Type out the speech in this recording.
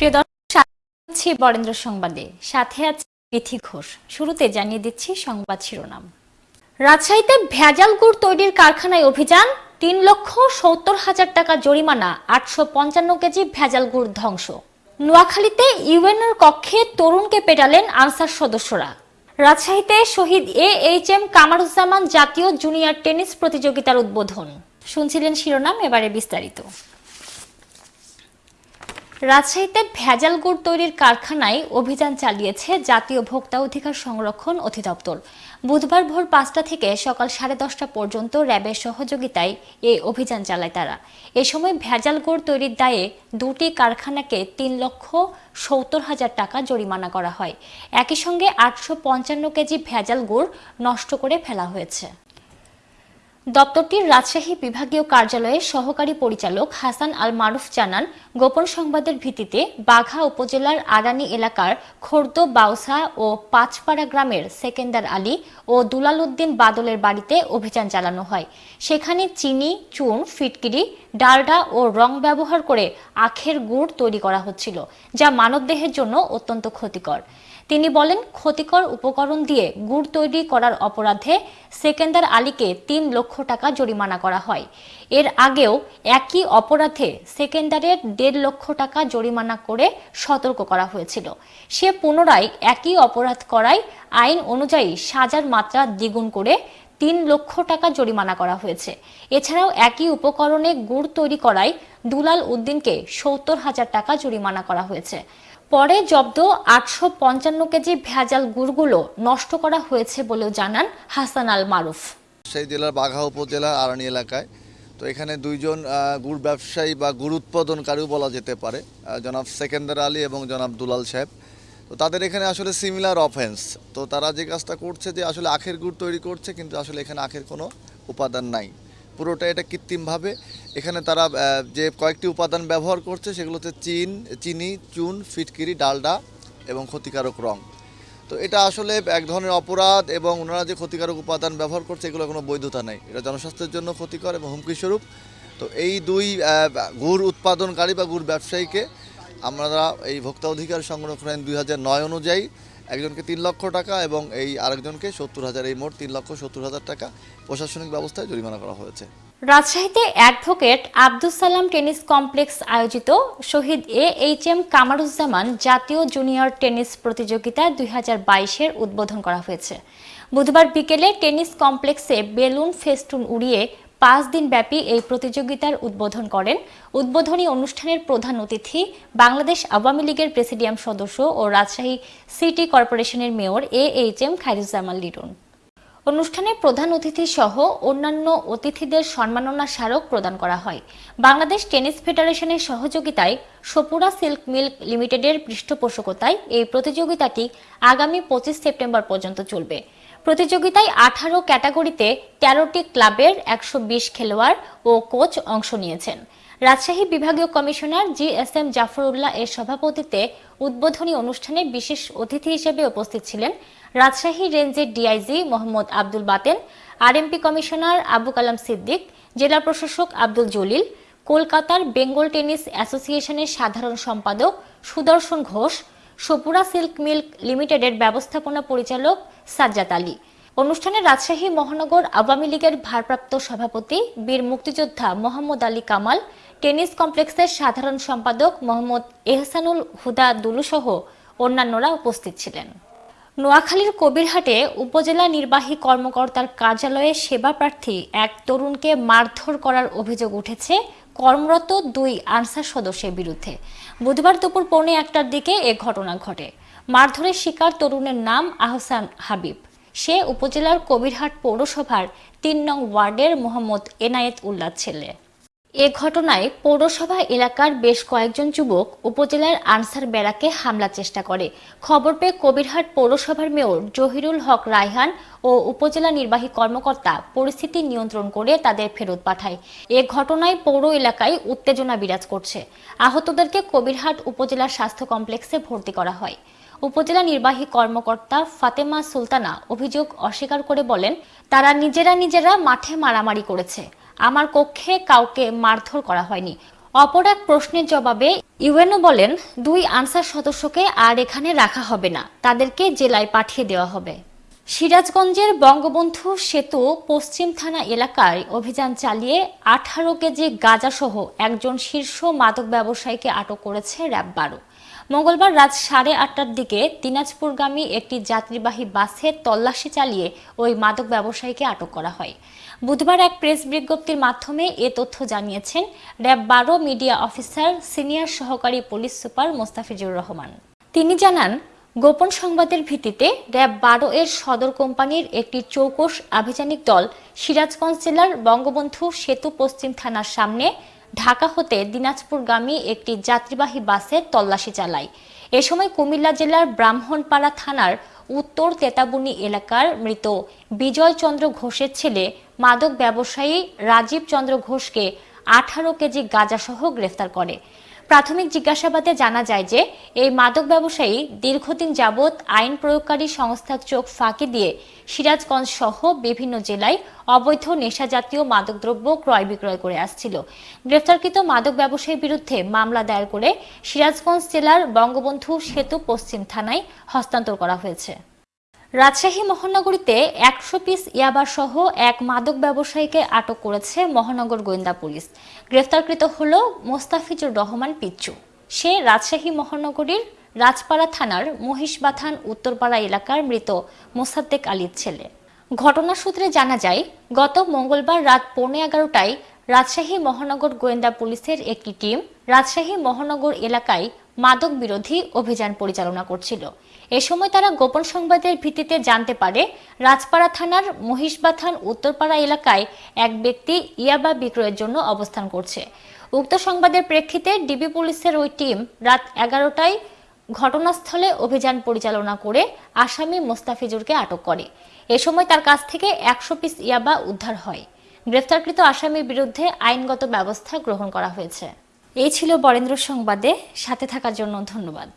প্রিয় দর্শক বরেন্দ্র সংবাদে, সাথে আছে বিথি ঘোষ। শুরুতে জানিয়ে দিচ্ছি সংবাদ শিরোনাম। রাজশাহীতে ভেজাল গুড় তৈরির কারখানায় অভিযান, তিন লক্ষ সত্তর হাজার টাকা জরিমানা, আটশো পঞ্চান্ন কেজি ভেজাল গুড় ধ্বংস। নোয়াখালীতে ইউএনএর কক্ষে তরুণকে পেটালেন আনসার সদস্যরা। রাজশাহীতে শহীদ এ এইচ এম কামারুজ্জামান জাতীয় জুনিয়র টেনিস প্রতিযোগিতার উদ্বোধন। শুনছিলেন শিরোনাম, এবারে বিস্তারিত। রাজশাহীতে ভেজাল গুড় তৈরির কারখানায় অভিযান চালিয়েছে জাতীয় ভোক্তা অধিকার সংরক্ষণ অধিদপ্তর। বুধবার ভোর পাঁচটা থেকে সকাল সাড়ে দশটা পর্যন্ত র্যাবের সহযোগিতায় এই অভিযান চালায় তারা। এ সময় ভেজাল গুড় তৈরির দায়ে দুটি কারখানাকে তিন লক্ষ সত্তর হাজার টাকা জরিমানা করা হয়। একই সঙ্গে আটশো পঞ্চান্ন কেজি ভেজাল গুড় নষ্ট করে ফেলা হয়েছে। দপ্তরটির রাজশাহী বিভাগীয় কার্যালয়ের সহকারী পরিচালক হাসান আল মারুফ জানান, গোপন সংবাদের ভিত্তিতে বাঘা উপজেলার আরানি এলাকার খোর্দ, বাউসা ও পাঁচপাড়া গ্রামের সেকেন্দার আলী ও দুলাল উদ্দিন বাদলের বাড়িতে অভিযান চালানো হয়। সেখানে চিনি, চুন, ফিটকিরি, ডালডা ও রং ব্যবহার করে আখের গুড় তৈরি করা হচ্ছিল, যা মানবদেহের জন্য অত্যন্ত ক্ষতিকর। তিনি বলেন, ক্ষতিকর উপকরণ দিয়ে গুড় তৈরি করার অপরাধে সেকেন্দার আলীকে তিন লক্ষ টাকা জরিমানা করা হয়। এর আগেও একই অপরাধে সেকেন্দারের দেড় লক্ষ টাকা জরিমানা করে সতর্ক করা হয়েছিল। সে পুনরায় একই অপরাধ করায় আইন অনুযায়ী সাজার মাত্রা দ্বিগুণ করে তিন লক্ষ টাকা জরিমানা করা হয়েছে। এছাড়াও একই উপকরণে গুড় তৈরি করায় দুলাল উদ্দিনকে সত্তর হাজার টাকা জরিমানা করা হয়েছে। পরে জব্দ আটশো পঞ্চান্ন কেজি ভেজাল গুড়গুলো নষ্ট করা হয়েছে বলেও জানান হাসান আল মারুফ। সেই জেলার বাঘা উপজেলার আরানি এলাকায়। তো এখানে দুইজন গুড় ব্যবসায়ী বা গুড় উৎপাদনকারীও বলা যেতে পারে জনাব সেকেন্দার আলী এবং জনাব দুলাল সাহেব। তো তাদের এখানে আসলে সিমিলার অফেন্স তো তারা যে কাজটা করছে যে আসলে আখের গুড় তৈরি করছে, কিন্তু আসলে এখানে আখের কোনো উপাদান নাই। পুরোটা এটা কৃত্রিমভাবে। এখানে তারা যে কয়েকটি উপাদান ব্যবহার করছে সেগুলোতে চিন, চিনি, চুন, ফিটকিরি, ডালডা এবং ক্ষতিকারক রং। তো এটা আসলে এক ধরনের অপরাধ এবং ওনারা যে ক্ষতিকারক উপাদান ব্যবহার করছে এগুলো কোনো বৈধতা নেই। এটা জনস্বাস্থ্যের জন্য ক্ষতিকর এবং হুমকি স্বরূপ তো এই দুই গুড় উৎপাদনকারী বা গুড় ব্যবসায়ীকে আমরা এই ভোক্তা অধিকার সংরক্ষণ আইন দুই হাজার নয় অনুযায়ী একজনকে তিন লক্ষ টাকা এবং এই আরেকজনকে সত্তর হাজার, এই মোট তিন লক্ষ সত্তর হাজার টাকা প্রশাসনিক ব্যবস্থায় জরিমানা করা হয়েছে। রাজশাহীতে advocate Abdul Salam tennis complex আয়োজিত শহীদ এ এইচ এম কামারুজ্জামান জাতীয় জুনিয়র টেনিস প্রতিযোগিতা দুই হাজার বাইশের উদ্বোধন করা হয়েছে। বুধবার বিকেলে টেনিস কমপ্লেক্সে বেলুন ফেস্টুন উড়িয়ে পাঁচ দিন ব্যাপী এই প্রতিযোগিতার উদ্বোধন করেন। উদ্বোধনী অনুষ্ঠানের প্রধান অতিথি বাংলাদেশ আওয়ামী লীগের প্রেসিডিয়াম সদস্য ও রাজশাহী সিটি কর্পোরেশনের mayor A H M Khairuzzaman Liton. অনুষ্ঠানে প্রধান অতিথি সহ অন্যান্য অতিথিদের সম্মাননা স্মারক প্রদান করা হয়। বাংলাদেশ টেনিস ফেডারেশনের সহযোগিতায় সপুরা সিল্ক মিল্ক লিমিটেডের পৃষ্ঠপোষকতায় এই প্রতিযোগিতাটি আগামী পঁচিশ সেপ্টেম্বর পর্যন্ত চলবে। প্রতিযোগিতায় আঠারো ক্যাটাগরিতে তেরোটি ক্লাবের একশো বিশ খেলোয়াড় ও কোচ অংশ নিয়েছেন। রাজশাহী বিভাগীয় commissioner G S M Jafarullah এর সভাপতিত্বে উদ্বোধনী অনুষ্ঠানে বিশেষ অতিথি হিসেবে উপস্থিত ছিলেন রাজশাহী রেঞ্জের DIG Mohammad Abdul Baten, RMP commissioner Abu Kalam Siddique, জেলা প্রশাসক আব্দুল জলিল, কলকাতার বেঙ্গল টেনিস অ্যাসোসিয়েশনের সাধারণ সম্পাদক সুদর্শন ঘোষ সপুরা সিল্ক মিল্ক লিমিটেডের ব্যবস্থাপনা পরিচালক সাজ্জাদ আলী। অনুষ্ঠানে রাজশাহী মহানগর আওয়ামী লীগের ভারপ্রাপ্ত সভাপতি, বীর মুক্তিযোদ্ধা মোহাম্মদ আলী কামাল, টেনিস কমপ্লেক্সের সাধারণ সম্পাদক মোহাম্মদ এহসানুল হুদা দুলুসহ অন্যান্যরা উপস্থিত ছিলেন। নোয়াখালীর কবিরহাটে উপজেলা নির্বাহী কর্মকর্তার কার্যালয়ে সেবা প্রার্থী এক তরুণকে মারধর করার অভিযোগ উঠেছে কর্মরত দুই আনসার সদস্যের বিরুদ্ধে। বুধবার দুপুর পৌনে একটার দিকে এ ঘটনা ঘটে। মারধরের শিকার তরুণের নাম আহসান হাবিব। সে উপজেলার কবিরহাট পৌরসভার তিন নং ওয়ার্ডের মোহাম্মদ এনায়েত উল্লাহ ছেলে। এ ঘটনায় পৌরসভা এলাকার বেশ কয়েকজন যুবক উপজেলার আনসার বেড়াকে হামলার চেষ্টা করে। খবর পেয়ে কবিরহাট পৌরসভার মেয়র জহিরুল হক রায়হান ও উপজেলা নির্বাহী কর্মকর্তা পরিস্থিতি নিয়ন্ত্রণ করে তাদের ফেরত পাঠায়। এ ঘটনায় পৌর এলাকায় উত্তেজনা বিরাজ করছে। আহতদেরকে কবিরহাট উপজেলা স্বাস্থ্য কমপ্লেক্সে ভর্তি করা হয়। উপজেলা নির্বাহী কর্মকর্তা ফাতেমা সুলতানা অভিযোগ অস্বীকার করে বলেন, তারা নিজেরা নিজেরা মাঠে মারামারি করেছে। আমার কক্ষে কাউকে মারধর করা হয়নি। অপর এক প্রশ্নের জবাবে ইউএনও বলেন, দুই আনসার সদস্যকে আর এখানে রাখা হবে না। তাদেরকে জেলায় পাঠিয়ে দেওয়া হবে। সিরাজগঞ্জের বঙ্গবন্ধু সেতু পশ্চিম থানা এলাকায় অভিযান চালিয়ে আঠারো কেজি গাঁজাসহ একজন শীর্ষ মাদক ব্যবসায়ীকে আটক করেছে র্যাব বারো। মঙ্গলবার রাত সাড়ে আটটার দিকে দিনাজপুরগামী একটি যাত্রীবাহী বাসে তল্লাশি চালিয়ে ওই মাদক ব্যবসায়ীকে আটক করা হয়। বুধবার এক প্রেস বিজ্ঞপ্তির মাধ্যমে এ তথ্য জানিয়েছেন র্যাব বারো মিডিয়া অফিসার, সিনিয়র সহকারী পুলিশ সুপার মোস্তাফিজুর রহমান। তিনি জানান গোপন সংবাদের ভিত্তিতে র্যাব বারো এর সদর কোম্পানির একটি চৌকস আভিযানিক দল সিরাজগঞ্জ জেলার বঙ্গবন্ধু সেতু পশ্চিম থানার সামনে ঢাকা হতে দিনাজপুরগামী একটি যাত্রীবাহী বাসে তল্লাশি চালায়। এ সময় কুমিল্লা জেলার ব্রাহ্মণপাড়া থানার উত্তর তেতাবুনি এলাকার মৃত বিজয় চন্দ্র ঘোষের ছেলে মাদক ব্যবসায়ী রাজীব চন্দ্র ঘোষকে আঠারো কেজি গাঁজাসহ গ্রেফতার করে। প্রাথমিক জিজ্ঞাসাবাদে জানা যায় যে, এই মাদক ব্যবসায়ী দীর্ঘদিন যাবৎ আইন প্রয়োগকারী সংস্থার চোখ ফাঁকি দিয়ে সিরাজগঞ্জ সহ বিভিন্ন জেলায় অবৈধ নেশাজাতীয় মাদকদ্রব্য ক্রয় বিক্রয় করে আসছিল। গ্রেফতারকৃত মাদক ব্যবসায়ীর বিরুদ্ধে মামলা দায়ের করে সিরাজগঞ্জ জেলার বঙ্গবন্ধু সেতু পশ্চিম থানায় হস্তান্তর করা হয়েছে। রাজশাহী মহানগরীতে একশো পিস ইয়াবা সহ এক মাদক ব্যবসায়ীকে আটক করেছে মহানগর গোয়েন্দা পুলিশ। গ্রেফতারকৃত হল মোস্তাফিজুর রহমান পিচ্চু। সে রাজশাহী মহানগরীর রাজপাড়া থানার মহিষবাথান উত্তরপাড়া এলাকার মৃত মোসাদ্দেক আলীর ছেলে। ঘটনা সূত্রে জানা যায়, গত মঙ্গলবার রাত পৌনে এগারোটায় রাজশাহী মহানগর গোয়েন্দা পুলিশের একটি টিম রাজশাহী মহানগর এলাকায় মাদক বিরোধী অভিযান পরিচালনা করছিল। এ সময় তারা গোপন সংবাদের ভিত্তিতে জানতে পারে, রাজপাড়া থানার মহিষবাথান উত্তরপাড়া এলাকায় এক ব্যক্তি ইয়াবা বিক্রয়ের জন্য অবস্থান করছে। উক্ত সংবাদের প্রেক্ষিতে ডিবি পুলিশের ওই টিম রাত এগারোটায় ঘটনাস্থলে অভিযান পরিচালনা করে আসামি মোস্তাফিজুরকে আটক করে। এ সময় তার কাছ থেকে একশো পিস ইয়াবা উদ্ধার হয়। গ্রেফতারকৃত আসামির বিরুদ্ধে আইনগত ব্যবস্থা গ্রহণ করা হয়েছে। এই ছিল বরেন্দ্র সংবাদে, সাথে থাকার জন্য ধন্যবাদ।